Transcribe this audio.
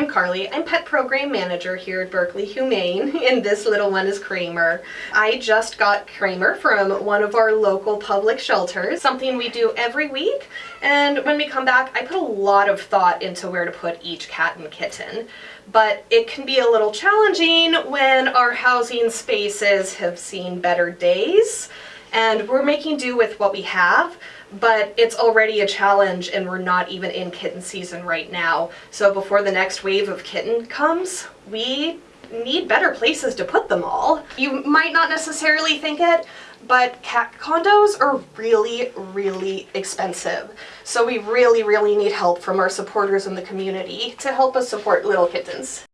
I'm Carly. I'm Pet Program Manager here at Berkeley Humane, and this little one is Kramer. I just got Kramer from one of our local public shelters, something we do every week, and when we come back I put a lot of thought into where to put each cat and kitten. But it can be a little challenging when our housing spaces have seen better days, and we're making do with what we have but it's already a challenge and we're not even in kitten season right now. So before the next wave of kitten comes, we need better places to put them all. You might not necessarily think it, but cat condos are really, really expensive. So we really, really need help from our supporters in the community to help us support little kittens.